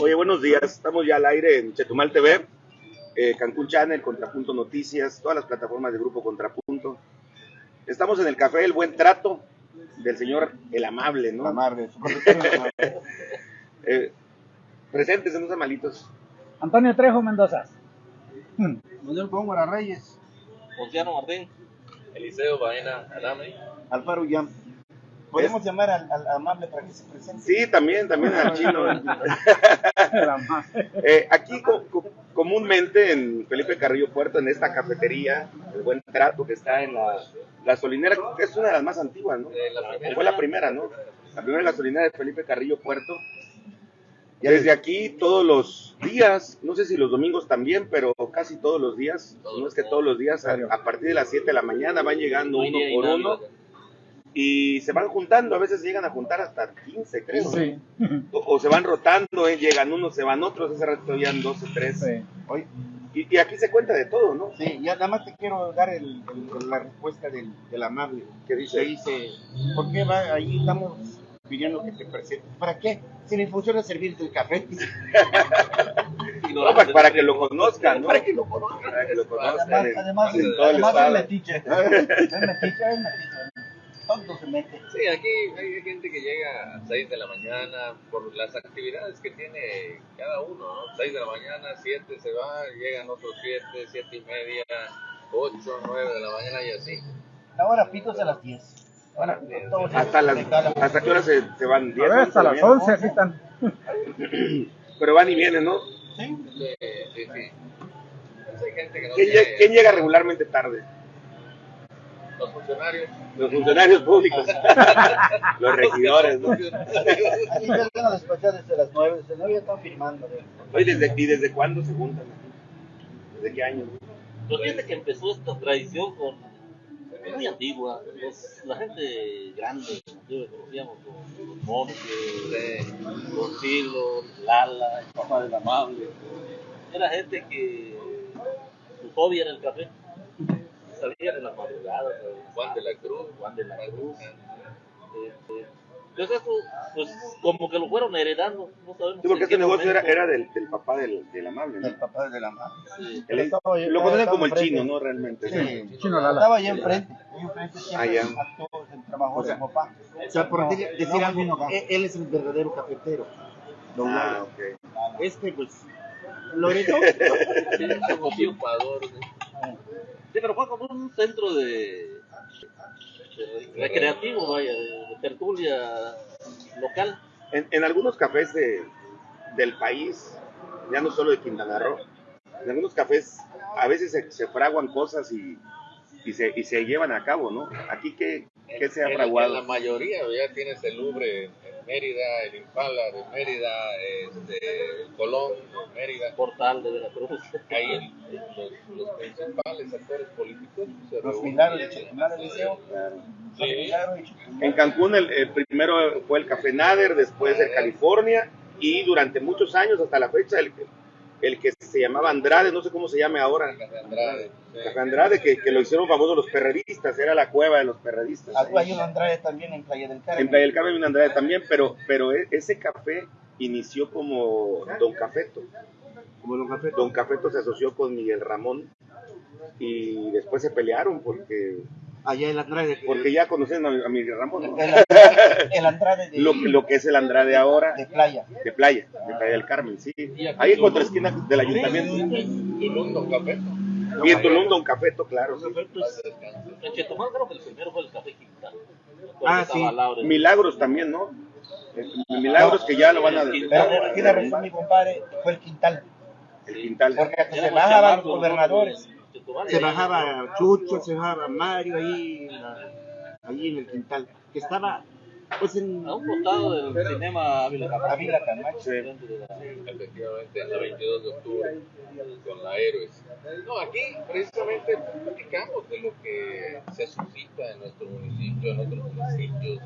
Oye, buenos días. Estamos ya al aire en Chetumal TV, eh, Cancún Channel, Contrapunto Noticias, todas las plataformas de Grupo Contrapunto. Estamos en el Café El Buen Trato del señor El Amable, ¿no? Amable. Eh, presentes en los malitos. Antonio Trejo Mendoza. Manuel Góngora Reyes, Luciano Martín, Eliseo Baena Adame, Alfaro Yam. ¿Podemos llamar al, al amable para que se presente? Sí, también, también al chino. La. Eh, aquí co- co- comúnmente en Felipe Carrillo Puerto, en esta cafetería, el buen trato que está en la gasolinera, creo que es una de las más antiguas, ¿no? Eh, la primera. Fue la primera, ¿no? La primera gasolinera de Felipe Carrillo Puerto. Desde aquí todos los días, no sé si los domingos también, pero casi todos los días, no es que todos los días, a, a partir de las 7 de la mañana van llegando uno por uno y se van juntando, a veces llegan a juntar hasta 15, creo. Sí. O, o se van rotando, eh, llegan unos, se van otros, hace rato habían 12, 13. Sí. Y, y aquí se cuenta de todo, ¿no? sí, ya nada más te quiero dar el, el- la respuesta del, del amable. ¿Qué dice? Dice, ¿por qué va ahí estamos pidiendo que te presentes? ¿Para qué? Si mi función es servirte el café. No, para, para que lo conozcan, ¿no? Para que lo conozcan. Para que lo conozcan. Además, además, el además es metiche. Es metiche, es metiche. Todo se mete. Sí, aquí hay gente que llega a 6 de la mañana por las actividades que tiene cada uno, ¿no? 6 de la mañana, 7 se va, llegan otros 7, 7 y media, 8, 9 de la mañana y así. Ahora pitos a las 10. Ahora, todos Hasta, las. ¿Hasta qué hora se, se van? A 10, ver, hasta 11, las bien? 11 aquí están. Pero van y vienen, ¿no? Sí, sí, sí. Pues hay gente que no ¿Quién, tiene lle- quién llega regularmente tarde? Los funcionarios. Los funcionarios públicos. Los regidores, ¿no? Aquí ya llegan a despachar desde las 9. Desde las 9 ya están firmando. ¿eh? Oye, ¿desde, ¿y desde cuándo se juntan? ¿Desde qué año? Pero fíjate que empezó esta tradición con es muy antigua. Los- la gente grande, como yo conocíamos, los, los monos, los Silo, Lala, el papá del amable. Era gente que su hobby era el café. Salían en las madrugadas, eh, Juan de la Cruz. Juan de la Cruz. Este, Entonces eso, pues como que lo fueron heredando, no sabemos. Sí, porque este qué negocio era, era del, del papá del, del amable, ¿no? El papá del amable. Sí. Él es- Estaba lo conocen como el chino, ¿no? Realmente. Sí. Chino Lala. Estaba allá enfrente. Ahí enfrente siempre Ah, actuó, el trabajo O sea, papá. O sea, por decir, decir No, algo, acá. él, es el verdadero cafetero. Don Ah, Lalo. ok. Este, pues, Loreto, Sí, como tío. Ocupador, ¿no? Sí, pero fue como un centro de, de recreativo, vaya, de, de tertulia local. En, en algunos cafés de, del país, ya no solo de Quintana Roo, en algunos cafés a veces se, se fraguan cosas y, y, se, y se llevan a cabo, ¿no? Aquí, ¿qué, qué se ha fraguado? En la mayoría ya tienes el Louvre Mérida, el Impala de Mérida, este, el Colón de Mérida. Portal de Veracruz. Ahí los, los principales actores políticos se Sí. milagros de Chetumal. En Cancún el, el primero fue el Café Nader, después el California y durante muchos años hasta la fecha el, el que se llamaba Andrade, no sé cómo se llame ahora, Café Andrade. Café Andrade, que, que lo hicieron famoso los perredistas, era la cueva de los perredistas. Algo hay un Andrade también en Playa del Carmen. En Playa del Carmen y en Andrade también, pero, pero e- ese café inició como Don Cafeto. como Don Café. Don Cafeto se asoció con Miguel Ramón y después se pelearon porque, Allá en Andrade. porque ya conocían a, a Miguel Ramón, ¿no? El Andrade, el Andrade de, lo, lo que es el Andrade ahora de Playa. de playa, de Playa del Carmen, sí. Ahí en Tulum. contraesquina del ayuntamiento. Tulum, Don. Y en Tulum, Don Cafeto, claro. sí. En Chetumal creo que el primero fue el Café Quintal. Ah, sí. Laura. Milagros también, ¿no? Milagros que ya lo van a Pero eh, tiene razón mi compadre, fue el Quintal. el quintal. Porque hasta se bajaban los gobernadores. Se bajaba Chucho, se bajaba Mario ahí, ahí en el quintal. Que estaba, pues en. A un costado del cinema Ávila Camacho. Ávila. Sí. Efectivamente, en la 22 de octubre, con la Héroes. No, aquí precisamente platicamos de lo que se suscita en nuestro municipio, en otros municipios.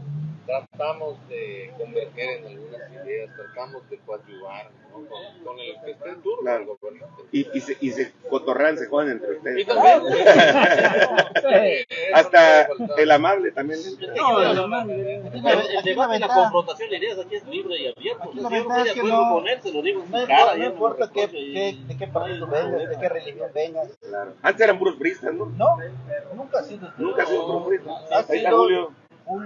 Tratamos de converger en algunas ideas, tratamos de coadyuvar ¿no? con, con el que esté en turno, Claro. el gobernante. Y, y, se, y se cotorrean, se joden entre Y ustedes. también, eh, Hasta el amable también. No, el, no, el debate la confrontación de ideas aquí es libre y abierto. Aquí Si la yo no ventaja estoy de es que acuerdo no- con él, se lo digo en No su importa, cara. no ya me importa qué, de qué partido vengas, de qué religión vengas. Claro. Antes eran puros pristas, ¿no? No, nunca ha sido. Nunca ha sido puro prista. Ha Ahí está sido- Julio.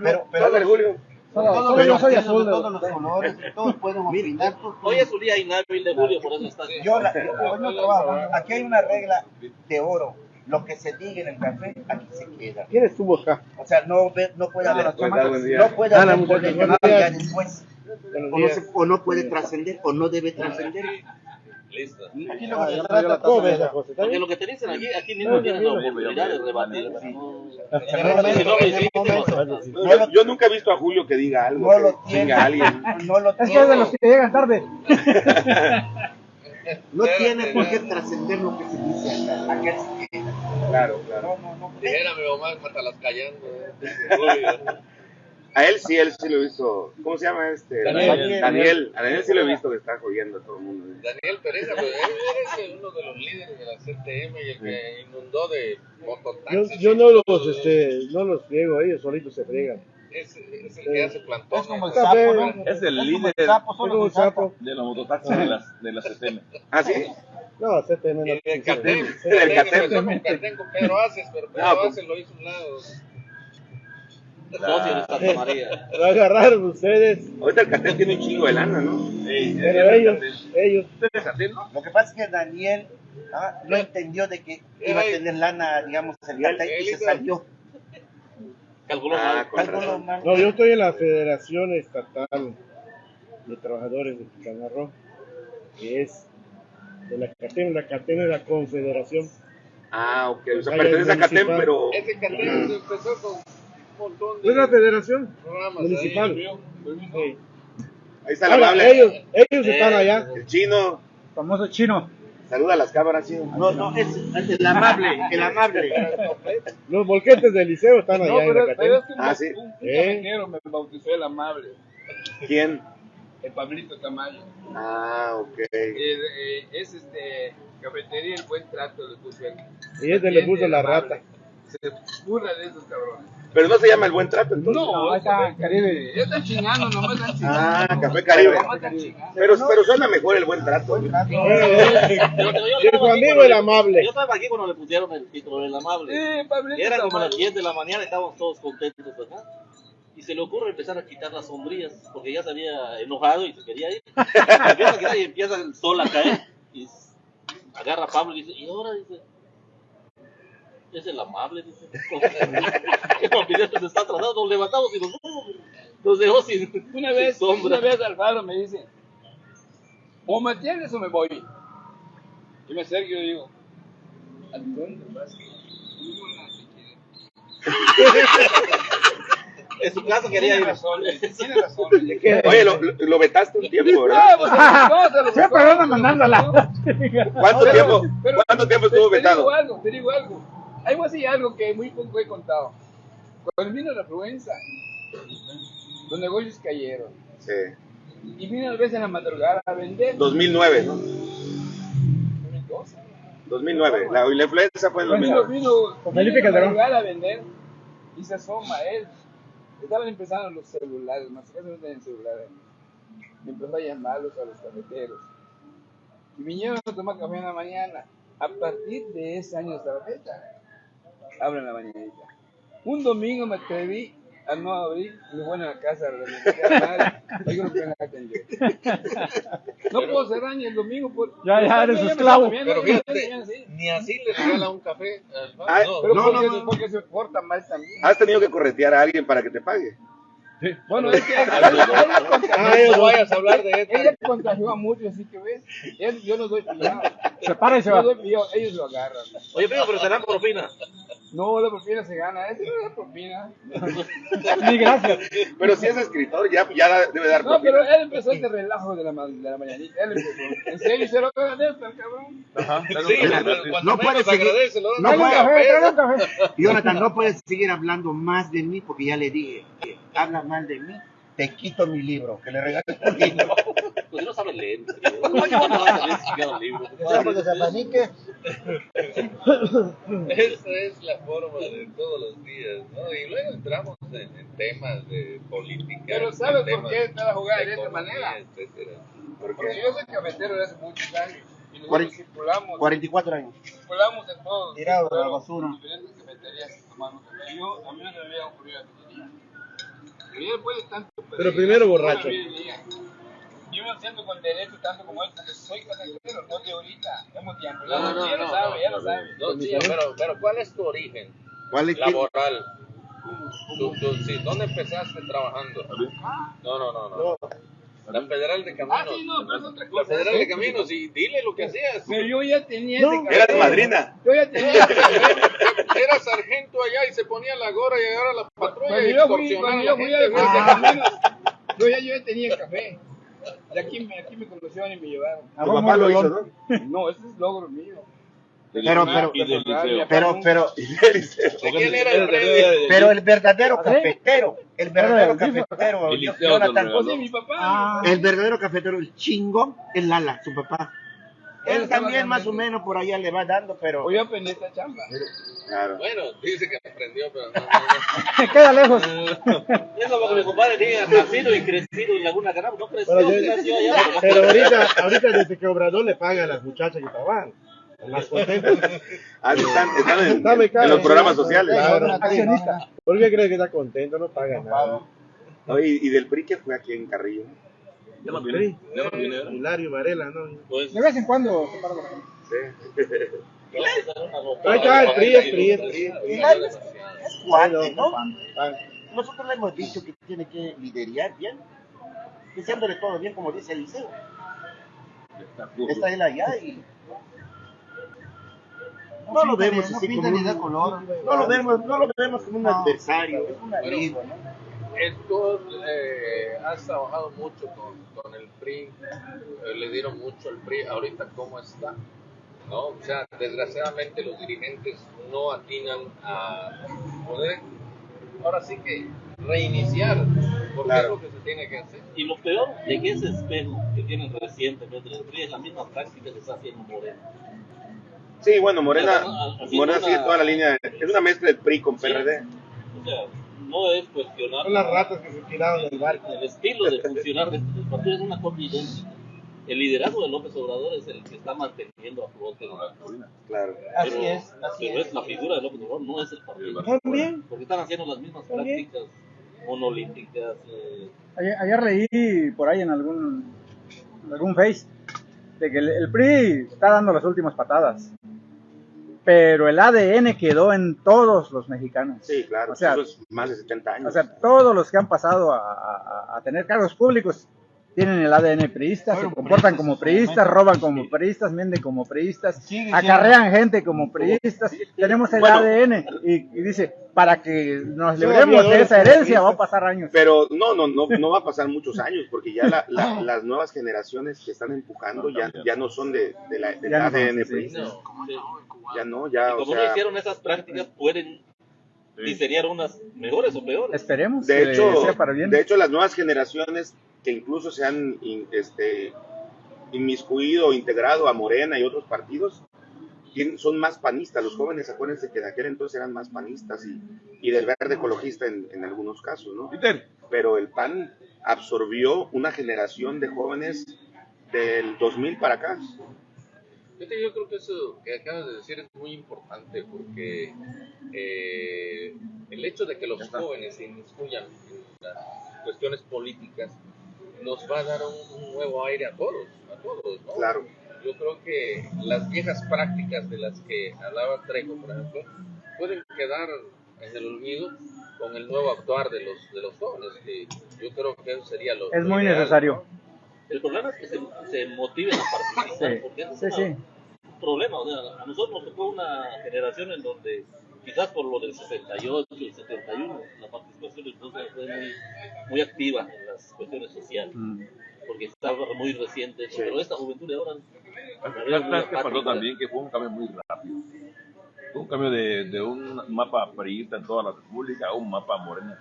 Pero, Pero pero Julio. todos yo soy partidos azul. de todos los colores, todos pueden opinar. Hoy es su día inhábil de Julio, por eso está. Yo, la, yo no trabajo. Aquí hay una regla de oro. Lo que se diga en el café, aquí se queda. ¿Quién estuvo acá? O sea, no, ve- no puede haber, no puede haber polémica después. O no, se- o no puede trascender, o no debe trascender. Listo. Aquí lo Ah, que ya se trata la ¿Cómo ves la cosa? ¿Está Porque lo que te dicen aquí, aquí mismo tienes la oportunidad lo Yo, lo- nunca he visto a Julio que diga algo. No lo que tiene. alguien. no lo Es que es de tiene. los que llegan tarde. No tiene por qué trascender lo que se dice acá. Sí que- Claro, claro. No, no, no. Dijera mi mamá, mátalas callando. eh. A él sí, él sí lo he visto. ¿Cómo se llama este? Daniel. Daniel. A Daniel sí lo he visto que está jodiendo a todo el mundo. Daniel Pereza, pues, él es uno de los líderes de la CTM y el que inundó de mototaxis. yo no los, este, no los friego, ellos solitos se friegan. Es, es el que hace plantón. Es como el sapo, ¿no? Es el como líder sapo, Soy solo como el un sapo. de la mototaxi de las de la CTM. ¿Ah, sí? No, CTM no. Y el Catén. Del Catén Catén. con Catén Pedro Aces, pero Pedro No, pues- Aces lo hizo a un lado. socio de Santa María. Lo agarraron ustedes, Ahorita el cartel tiene un chingo de lana, ¿no? Sí, pero ellos, ellos. ¿Ustedes no? Lo que pasa es que Daniel ah, no entendió de que iba a tener lana, digamos, el y se salió. Calculó Ah, mal. No, yo estoy en la Federación Estatal de Trabajadores de Quintana Roo, que es de la CATEM. La CATEM es la confederación. Ah, ok. O sea, pertenece a municipal. pero. Ese Catén empezó con un montón Es la de federación programas municipal. ahí. Sí. Ahí está el Ahora, amable. ellos, ellos están allá. El chino. Famoso chino. Saluda a las cámaras, chino. No, no, es el amable, el amable. Los volquetes del liceo están allá No, en pero, la pero CATEM. es que un, Ah, sí. un, un ¿Eh? me bautizó el amable, ¿Quién? El Pablito Tamayo. Ah, ok. Eh, eh, es este cafetería el buen trato le puso él. Y este le puso la El rata. Se burla de esos cabrones. Pero no se llama el buen trato, entonces. No, está, es Caribe. Ya están chingando, nomás están chingando. Ah, Café Caribe. Pero, pero suena mejor el buen trato. Su aquí amigo cuando el le- amable. Yo estaba aquí cuando le pusieron el título del amable. Sí, Pablito Y era como las Tamayo. 10 de la mañana, estábamos todos contentos acá. Y se le ocurre empezar a quitar las sombrillas, porque ya se había enojado y se quería ir. empieza a quitar y empieza el sol a caer. Y agarra a Pablo y dice, y ahora dice, es el amable, dice. Que se está tratando, nos levantamos y nos. Nos dejó sin, Una vez, sin sombra. una vez Alfaro me dice, o me tienes o me voy. Y me acerco y yo digo, ¿a dónde vas? En su casa quería ir. razón, tiene razón. dice. Oye, lo, lo, lo vetaste un tiempo, ¿verdad? No, pues, no, se lo Siempre buscó. anda mandándola. ¿Cuánto tiempo, pero ¿cuánto tiempo te- estuvo te vetado? digo algo, te digo algo. Hay así algo que muy poco he contado. Cuando vino la influenza, los negocios cayeron. Sí. Y vino a veces en la madrugada a vender. 2009, ¿no? 2012. 2009. La, la influenza fue en Vino, 2009. vino, vino Felipe en la Calderón. madrugada a vender y se asoma él. Estaban empezando los celulares, más que no tenían celulares. Y empezó a llamarlos a los cafeteros. Y vinieron a tomar café en la mañana. A partir de ese año hasta la fecha, abren la mañanita. Un domingo me atreví a no abrir, y bueno a la casa que. No puedo cerrar ni el domingo por. Ya, ya, eres esclavo. Pero fíjate, sí. ni así le regala un café. al. Ay, No, Pero No, porque, no, se- no. porque se porta mal también. Has tenido que corretear a alguien para que te pague. Bueno, es que no vayas a hablar de esto. ella contagió a muchos, así que ves, él- yo no doy pillado. Se para y se va. no doy pillado, ellos lo agarran. Oye, primo, pero serán propina. No, la propina se gana, ese no es propina. Ni gracias. Pero si es escritor, ya, ya debe dar No, pero él empezó este relajo de la, ma- de la mañanita. Él empezó. En serio, se lo agradezco al cabrón. Sí, cuando, cuando No menos puede seguir- agradece, no puede- café, café. Jonathan, no puedes seguir hablando más de mí porque ya le dije, habla mal de mí, te quito mi libro, que le regales un libro. pues no sabe leer. escribir. ¿Cómo que van a saber escribir un libro? De. Esa es la forma de todos los días, ¿no? Y luego entramos en, en temas de política. Pero ¿sabes por qué está jugada de esta economía, manera? etcétera. Porque yo soy cafetero de hace muchos años. Y nosotros circulamos, 44 años. circulamos en todos. Tirado de la basura. Diferentes cafeterías. Yo, a mí no me había ocurrido la cafetería. Pero ya después de tanto. Pero primero borracho. Yo me siento con derecho tanto como él, porque soy cafetero, no de ahorita. Hemos tiempo. No, no, no, ya lo sabe, ya lo sabe. No, sí, pero, pero ¿cuál es tu origen ¿Cuál es laboral? Tú, tú, sí, ¿Dónde empezaste trabajando? No, no, no, no. La Federal de Caminos. Ah, sí, no, pero es otra La cosa. Federal de Caminos, y dile lo que hacías. Pero yo ya tenía No. ese café. Era tu madrina. Yo ya tenía. Era sargento allá y se ponía la gorra y ahora la patrulla Cuando y yo fui, cuando yo la fui a güey. Caminos, yo ya, yo ya tenía café. De aquí, me- aquí me conocieron y me llevaron. Tu papá lo hizo, ¿no? No, ese es logro mío. Pero, pero, pero, pero, ¿De quién era el pero el verdadero cafetero, el verdadero el cafetero, El el verdadero cafetero, el chingón, es Lala, su papá. Él también más o menos por allá le va dando, pero Hoy aprendí esta chamba. Claro. Bueno, dice que aprendió, pero no, Queda lejos. Es como que mi compadre diga nacido y crecido en Laguna Canal. No creció, allá. Pero ahorita, ahorita desde que Obrador le paga a las muchachas que trabajan. Más contentos. Ah, están, están en, Está becado, en los programas sociales. claro. ¿Por qué crees que está contento? No paga nada. No, y, y del PRI que fue aquí en Carrillo. Ya no viene. Ya no viene. ¿verdad? Hilario Varela, ¿no? Pues, De vez en cuando se para la gente. Sí. Ahí está, el PRI, el PRI, el PRI. Hilario es, es cuate, ¿no? Nosotros le hemos dicho que tiene que liderar bien, diciéndole todo bien como dice Eliseo. Está burro. Está él allá y no lo vemos así como un, no lo vemos, no lo vemos como un adversario, es un amigo, ¿no? Tú eh, has trabajado mucho con, con el PRI, eh, le dieron mucho al PRI, ahorita cómo está, ¿no? O sea, desgraciadamente los dirigentes no atinan a poder, ahora sí que reiniciar, porque Claro. es lo que se tiene que hacer. Y lo peor de que ese espejo que tienen recientemente el PRI es la misma práctica que está haciendo Moreno. Sí, bueno, Morena, Así Morena una- sigue toda la línea. Es una mezcla del PRI con PRD. O sea, no es cuestionar Son las ratas que se tiraron del barco. el estilo de funcionar de este partido es una cosa idéntica. El liderazgo de López Obrador es el que está manteniendo a flote. ¿no? Claro. Así Pero- es, así Pero es. es la figura de López Obrador, no es el partido. También. Porque están haciendo las mismas También. prácticas monolíticas. eh, Ayer, ayer leí por ahí en algún, en algún face de que el, el PRI está dando las últimas patadas. Pero el ADN quedó en todos los mexicanos. Sí, claro. O sea, eso es más de 70 años. O sea, todos los que han pasado a, a- a tener cargos públicos tienen el ADN priista, se comportan priistas como priistas, roban como priistas, mienten como priistas, acarrean gente como priistas. Tenemos el Bueno. ADN y, y dice, para que nos libremos de esa herencia va a pasar años. Pero no, no, no, no va a pasar muchos años porque ya la- la- las nuevas generaciones que están empujando ya, ya no son de, de la, del Ya no ADN sí, PRI. no, sí. Ya no, Y ya, o no sea, hicieron esas prácticas, pueden diseñar unas mejores o peores. Esperemos de que hecho, sea para bien. de hecho las nuevas generaciones que incluso se han in- este, inmiscuido integrado a Morena y otros partidos son más panistas. Los jóvenes, acuérdense que en aquel entonces eran más panistas y, y del verde ecologista en, en algunos casos, ¿no? Pero el PAN absorbió una generación de jóvenes del 2000 para acá. Yo creo que eso que acabas de decir es muy importante porque eh, el hecho de que los jóvenes se inmiscuyan en las cuestiones políticas nos va a dar un, un nuevo aire a todos, a todos, ¿no? Claro. Yo creo que las viejas prácticas de las que hablaba Trejo, por ejemplo, pueden quedar en el olvido con el nuevo actuar de los de los jóvenes, que yo creo que eso sería lo Es lo muy ideal, necesario. El problema es que se, se motiven a participar, Sí, porque ese sí, es sí. un problema. O sea, a nosotros nos tocó una generación en donde, quizás por lo del 68, el 71, la participación entonces fue muy, muy activa en las cuestiones sociales, Mm. porque estaba muy reciente. Pero esta juventud de ahora. ¿Sabes qué pasó también? Que fue un cambio muy rápido. Un cambio de, de un mapa priista en toda la República a un mapa moreno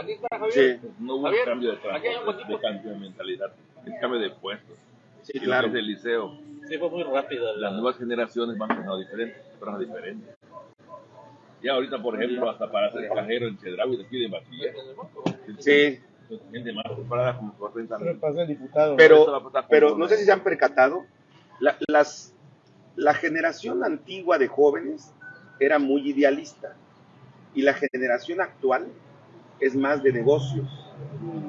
Aquí está Javier. Sí, No hubo Javier, un cambio de, un poquito. de cambio de mentalidad, el cambio de puestos. sí, claro. que es el liceo, Sí, fue muy rápida. la- las nuevas generaciones van pensando diferente, personas diferentes. Ya ahorita, por ejemplo, hasta para ser cajero en Chedraui te piden bachiller. Sí, Gente más preparada como por 30 Pero años. para ser diputado. pero, pero no sé si se han percatado, la, las, la generación antigua de jóvenes era muy idealista y la generación actual es más de negocios.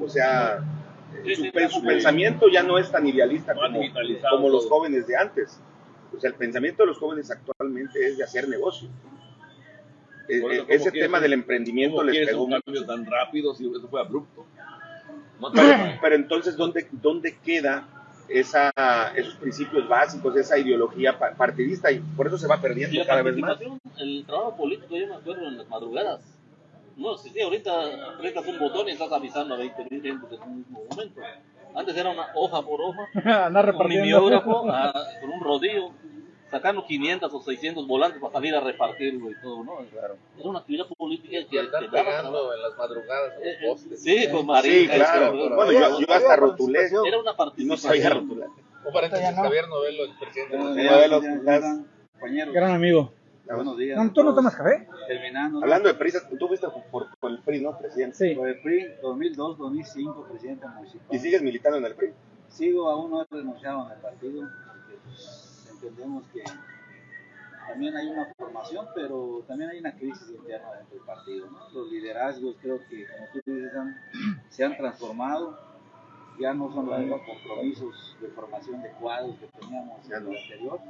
O sea, Sí, su, sí, pe- su sí. pensamiento ya no es tan idealista como, como los jóvenes de antes. O sea, el pensamiento de los jóvenes actualmente es de hacer negocio. Por eh, eso, ¿cómo ese tema del emprendimiento ¿Cómo les pegó un cambio tan rápido si eso fue abrupto? No Pero, pero entonces, ¿dónde, ¿dónde queda esa, esos principios básicos, esa ideología pa- partidista? Y por eso se va perdiendo la cada vez más. el trabajo político, yo me acuerdo en las madrugadas. No existía, ahorita apretas un botón y estás avisando a 20 mil gente en un mismo momento. Antes era una hoja por hoja, Andar un mimeógrafo ah, con un rodillo, sacando 500 o 600 volantes para salir a repartirlo y todo, ¿no? Era una actividad política que, andar que daba pegando en las madrugadas a Eh, los postes. Sí, con Sí, marica. claro. con- Bueno, yo, yo hasta rotulé Era una y no sabía participación. rotular. Un paréntesis, Javier Novelo, el presidente Sí, los- las- compañeros, Gran amigo. buenos días. No, ¿Tú no tomas café? Terminando. ¿no? Hablando de PRI, tú fuiste por, por el PRI, ¿no, presidente? Sí. Por el PRI 2002-2005, presidente municipal. ¿Y sigues militando en el PRI? Sigo, aún no he renunciado en el partido, pues, entendemos que también hay una formación, pero también hay una crisis interna dentro del partido. ¿no? Los liderazgos creo que, como tú dices, han- se han transformado, ya no son los mismos compromisos de formación de cuadros que teníamos en el anterior.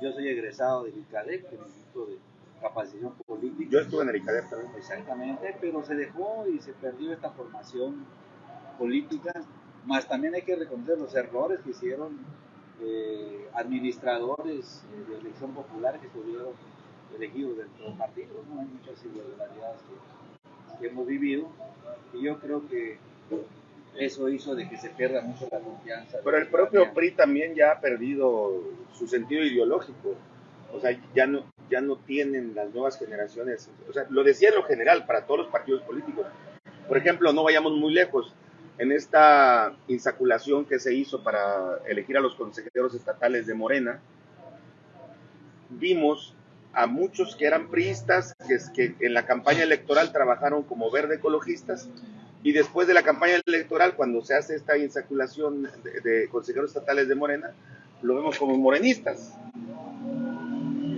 Yo soy egresado del ICADEC, del Instituto de Capacitación Política. Yo estuve en el ICADER también. Exactamente, pero se dejó y se perdió esta formación política, más también hay que reconocer los errores que hicieron eh, administradores eh, de elección popular que estuvieron elegidos dentro del partido, ¿no? hay muchas irregularidades que, que hemos vivido y yo creo que eso hizo de que se pierda mucho la confianza. Pero el propio. PRI también ya ha perdido su sentido ideológico. O sea, ya no, ya no tienen las nuevas generaciones. O sea, lo decía en lo general para todos los partidos políticos. Por ejemplo, no vayamos muy lejos. En esta insaculación que se hizo para elegir a los consejeros estatales de Morena, vimos a muchos que eran priistas, que, es- que en la campaña electoral trabajaron como verde ecologistas, y después de la campaña electoral, cuando se hace esta insaculación de, de consejeros estatales de Morena, lo vemos como morenistas.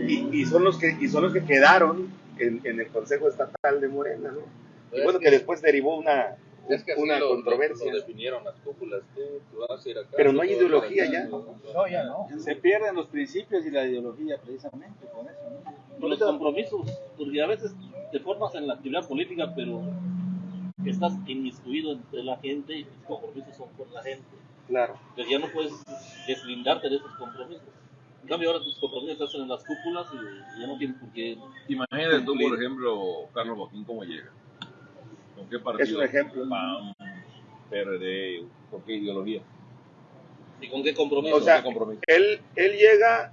Y, y son los que y son los que quedaron en, en el Consejo Estatal de Morena, ¿no? Y bueno, que después derivó una, Es que una lo, controversia. lo definieron las cúpulas. Tú, vas a ir acá, Pero no hay ideología ya. No, ya no. Se pierden los principios y la ideología precisamente con eso. ¿no? los compromisos, porque a veces te formas en la actividad política, pero estás inmiscuido entre la gente y tus compromisos son con la gente. Claro. Entonces ya no puedes deslindarte de esos compromisos. En cambio, ahora tus compromisos se hacen en las cúpulas y ya no tienes por qué. Imagínate tú, por ejemplo, Carlos Joaquín, cómo llega. ¿Con qué partido? Es un ejemplo. PAN, PRD, ¿con qué ideología? ¿Y con qué compromiso? O sea, ¿Con qué compromiso? él, él llega,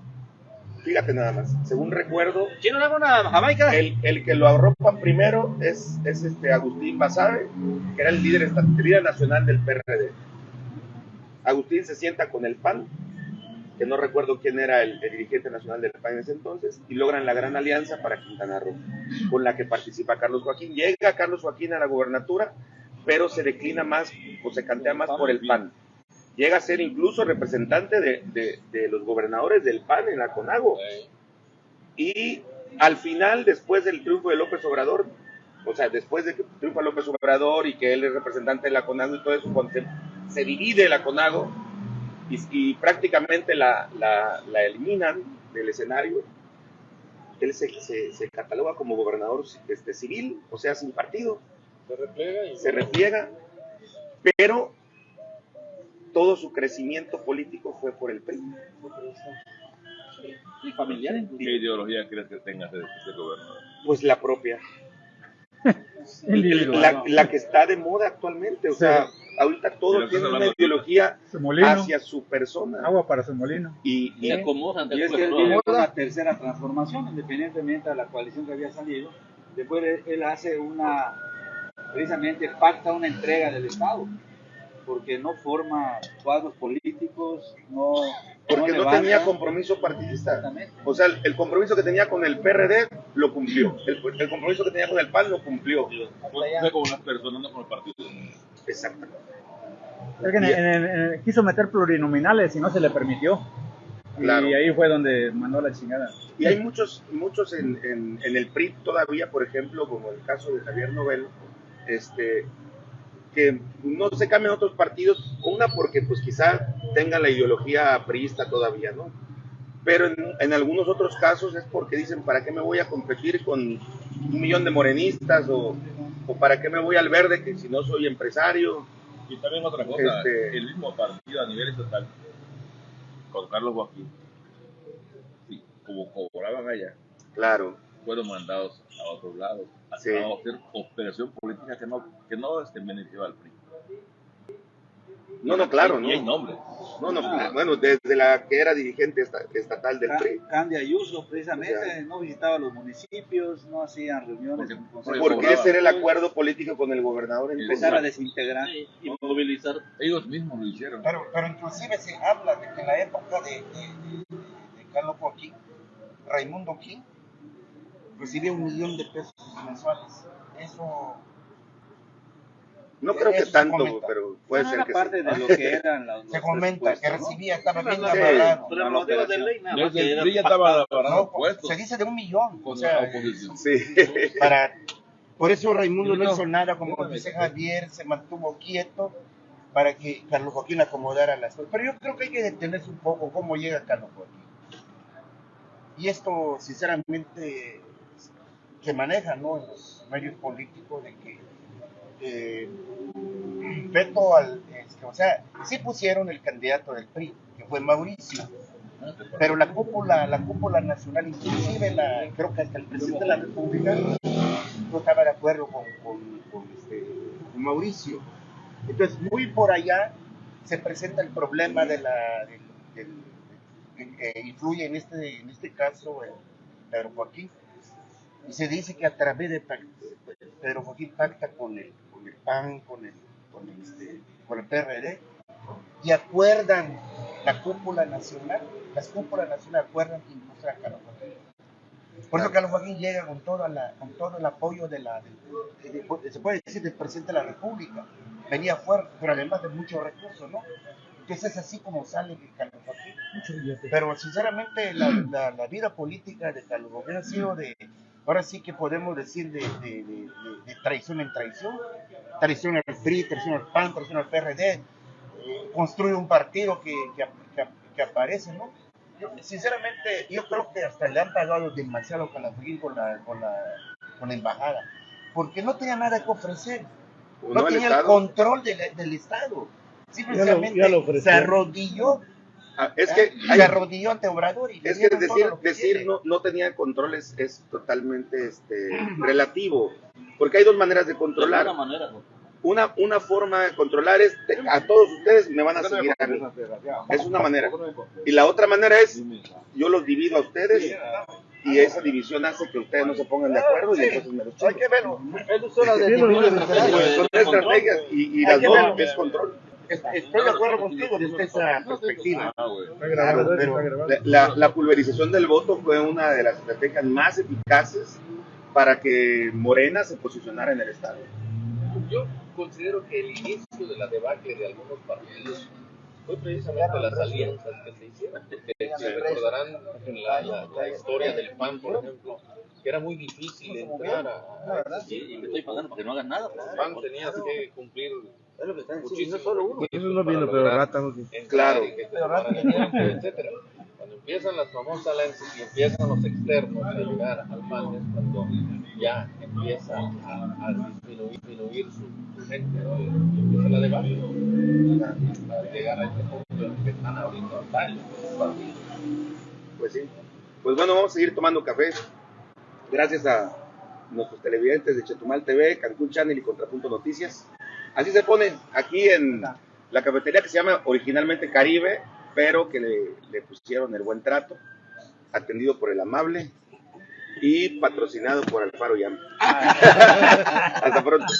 fíjate nada más, según recuerdo, ¿Quién no una Jamaica? el, el que lo arropa primero es, es este Agustín Basabe, que era el líder, el líder nacional del PRD. Agustín se sienta con el PAN, que no recuerdo quién era el, dirigente nacional del PAN en ese entonces, y logran la gran alianza para Quintana Roo, con la que participa Carlos Joaquín. Llega Carlos Joaquín a la gubernatura, pero se declina más o se cantea más por el PAN. Llega a ser incluso representante de, de- los gobernadores del PAN en la CONAGO. Y al final, después del triunfo de López Obrador, o sea, después de que triunfa López Obrador y que él es representante de la CONAGO y todo eso, cuando se divide la CONAGO y, y prácticamente la, la- la eliminan del escenario, él se, se- se cataloga como gobernador este, civil, o sea, sin partido, Se replega y se repliega, pero todo su crecimiento político fue por el PRI. Sí, familiar. ¿Qué ideología crees que tengas de este gobernador? Pues la propia. La, la que está de moda actualmente. O sea, ahorita todo tiene una ideología hacia su persona. agua para su molino. Y, y acomodan Y es que él viene a- con una tercera transformación, independientemente de la coalición que había salido. Después él, él hace una, precisamente pacta una entrega del Estado, porque no forma cuadros políticos, no. porque no levanta- tenía compromiso partidista. O sea, el, el compromiso que tenía con el PRD lo cumplió. El, el compromiso que tenía con el PAN lo cumplió. Fue como las personas, no como el partido. Exactamente. Es que en- en- en- quiso meter plurinominales y no se le permitió. Claro. Y ahí fue donde mandó la chingada. Y hay muchos, muchos en, en, en el PRI todavía, por ejemplo, como el caso de Javier Novelo, este, que no se cambian otros partidos, una porque pues quizá tengan la ideología priista todavía, ¿no? Pero en, en algunos otros casos es porque dicen, ¿para qué me voy a competir con un millón de morenistas? O, o ¿para qué me voy al verde que si no soy empresario? Y también otra cosa, Este- el mismo partido a nivel estatal, con Carlos Joaquín, sí, como cobraban allá, Claro, fueron mandados a otros lados, a, Sí. hacer operación política que no, que no este, beneficiaba al PRI. No, no, claro, Y ¿no? hay nombres. No, no, bueno, desde la que era dirigente esta- estatal del PRI. Candia Ayuso, precisamente, O sea, no visitaba los municipios, no hacían reuniones. Porque- porque ese era el acuerdo político con el gobernador empezar a desintegrar. Sí, y movilizar. Ellos mismos lo hicieron. Pero, pero inclusive se habla de que en la época de, de, de- de Carlos Joaquín, Raimundo King recibía un millón de pesos mensuales. Eso No creo que tanto, pero puede No ser era que parte sí. de lo que eran los, se comenta que recibía, estaba bien Sí. amarrado. Desde estaba No, parando puestos se dice de un millón. O sea, para, por eso Raimundo no No, hizo nada, como no, dice. Javier, se mantuvo quieto para que Carlos Joaquín acomodara las cosas. Pero yo creo que hay que detenerse un poco cómo llega Carlos Joaquín. Y esto, sinceramente, se maneja ¿no? en los medios políticos de que eh, veto al, este, o sea, sí pusieron el candidato del PRI, que fue Mauricio, pero la cúpula, la cúpula nacional, inclusive creo que hasta el presidente de la República no estaba de acuerdo con, con- este, Mauricio. Entonces, muy por allá se presenta el problema de la, que- influye en este, en este caso el Pedro Joaquín. Y se dice que a través de Pedro Joaquín pacta con el, con el PAN, con el, con el, este, con el PRD, y acuerdan la cúpula nacional, las cúpulas nacionales acuerdan que impulsar a Carlos Joaquín. Por eso Carlos Joaquín llega con, toda la, con todo el apoyo de la, del- de- de- se puede decir del presidente de la República. Venía fuerte, pero además de muchos recursos, ¿no? Entonces es así como sale de Carlos Joaquín. Pero sinceramente la, la- la vida política de Carlos Joaquín ha sido de, ahora sí que podemos decir de, de- de- de- de traición en traición. Traición al PRI, traición al PAN, traición al PRD. eh, construye un partido que, que, que- que aparece, ¿no? Yo, sinceramente, yo creo que hasta le han pagado demasiado con la, con la, con la, con la embajada, porque no tenía nada que ofrecer, ¿O no, no el tenía el Estado? control del, del Estado. Simplemente ya lo ofreció. se arrodilló, es que hay- se arrodilló ante Obrador y le es que todo decir, que decir no, no tenía control es, es totalmente este, relativo, porque hay dos maneras de controlar. alguna manera, ¿no? Una, una forma de controlar es, te- a todos ustedes me van a seguir a mí. Es una manera. Y la otra manera es, yo los divido a ustedes y esa división hace que ustedes no se pongan de acuerdo y entonces me los Hay chingo. que verlo. Son estrategias y, y Hay las que dos es control. Est- Estoy de acuerdo contigo desde esa perspectiva. Ah. Está grabado, pero. La, la- pulverización del voto fue una de las estrategias más eficaces para que Morena se posicionara en el Estado. Yo considero que el inicio de la debacle de algunos partidos fue precisamente las alianzas que se hicieron, porque se recordarán en la, la- la historia del PAN, por ejemplo, que era muy difícil entrar a, Y, me estoy pagando para que no hagan nada. pues. PAN, tenías que cumplir Es lo que están diciendo, no solo uno. Eso no vino, pero rata no vino. entrar Claro. y que te tomaran el tiempo, etcétera. Cuando empiezan las famosas alianzas y empiezan los externos a llegar al PAN es cuando ya empieza a, a disminuir, disminuir su, gente ¿no? y empieza la debacle hasta llegar a este punto en que están abriendo batallas los partidos. Pues sí. Pues bueno, vamos a seguir tomando café. Gracias a, nuestros televidentes de Chetumal TV, Cancún Channel y Contrapunto Noticias. Así se pone aquí en la cafetería que se llama originalmente Caribe, pero que le, le pusieron el buen trato, atendido por el amable y patrocinado por Alfaro Yam. Hasta pronto.